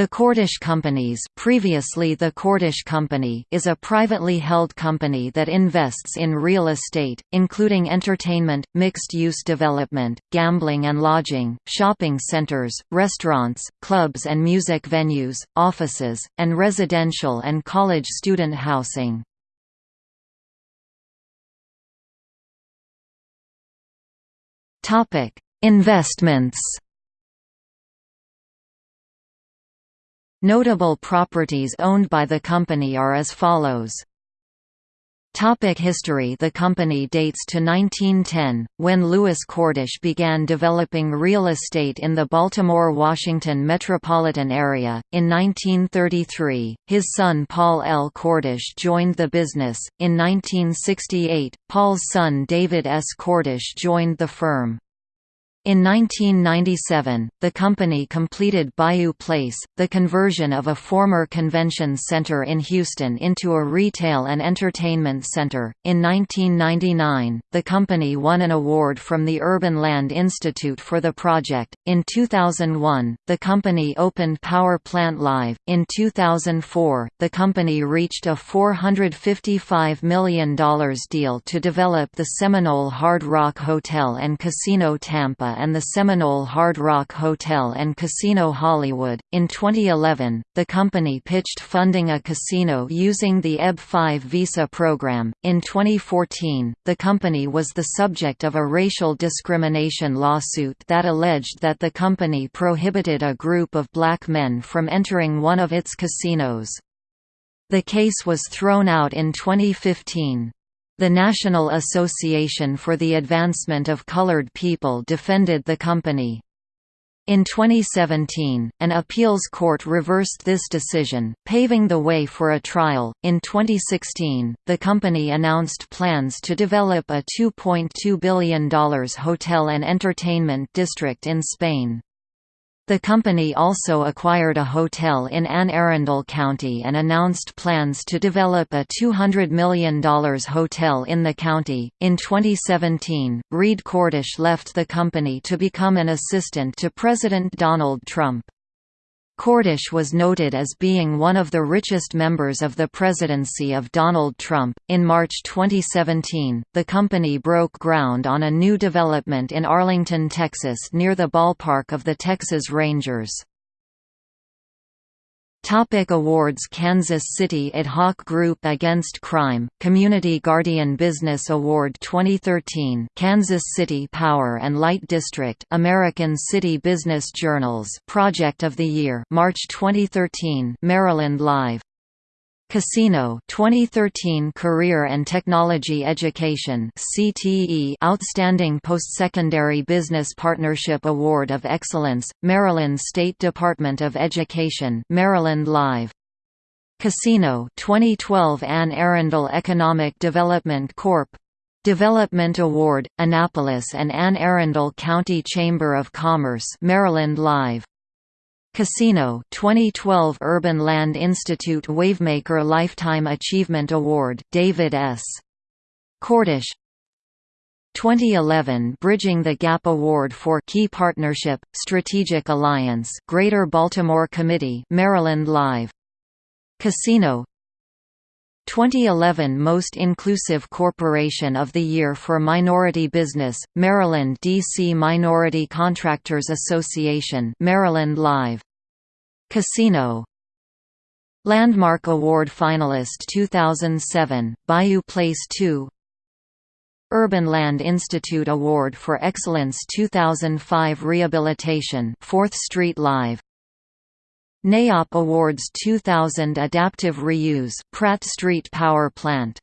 The Cordish Companies previously the Cordish Company is a privately held company that invests in real estate, including entertainment, mixed-use development, gambling and lodging, shopping centers, restaurants, clubs and music venues, offices, and residential and college student housing. Investments Notable properties owned by the company are as follows. Topic history The company dates to 1910, when Louis Cordish began developing real estate in the Baltimore-Washington metropolitan area. In 1933, his son Paul L. Cordish joined the business. In 1968, Paul's son David S. Cordish joined the firm. In 1997, the company completed Bayou Place, the conversion of a former convention center in Houston into a retail and entertainment center. In 1999, the company won an award from the Urban Land Institute for the project. In 2001, the company opened Power Plant Live. In 2004, the company reached a $455 million deal to develop the Seminole Hard Rock Hotel and Casino Tampa and the Seminole Hard Rock Hotel and Casino Hollywood. In 2011, the company pitched funding a casino using the EB-5 visa program. In 2014, the company was the subject of a racial discrimination lawsuit that alleged that the company prohibited a group of black men from entering one of its casinos. The case was thrown out in 2015. The National Association for the Advancement of Colored People defended the company. In 2017, an appeals court reversed this decision, paving the way for a trial. In 2016, the company announced plans to develop a $2.2 billion hotel and entertainment district in Spain. The company also acquired a hotel in Anne Arundel County and announced plans to develop a $200 million hotel in the county. In 2017, Reed Cordish left the company to become an assistant to President Donald Trump. Cordish was noted as being one of the richest members of the presidency of Donald Trump. In March 2017, the company broke ground on a new development in Arlington, Texas near the ballpark of the Texas Rangers. Topic awards Kansas City Ad hoc Group Against Crime, Community Guardian Business Award 2013 Kansas City Power and Light District American City Business Journals Project of the Year March 2013 Maryland Live Casino 2013 Career and Technology Education CTE Outstanding Postsecondary Business Partnership Award of Excellence Maryland State Department of Education Maryland Live. Casino 2012 Anne Arundel Economic Development Corp. Development Award Annapolis and Anne Arundel County Chamber of Commerce Maryland Live Casino 2012 Urban Land Institute Wavemaker Lifetime Achievement Award David S. Cordish 2011 Bridging the Gap Award for Key Partnership Strategic Alliance Greater Baltimore Committee Maryland Live Casino 2011 Most Inclusive Corporation of the Year for Minority Business, Maryland D.C. Minority Contractors Association Maryland Live. Casino Landmark Award finalist 2007, Bayou Place 2 Urban Land Institute Award for Excellence 2005 Rehabilitation 4th Street Live NAIOP Awards 2000 Adaptive Reuse Pratt Street Power Plant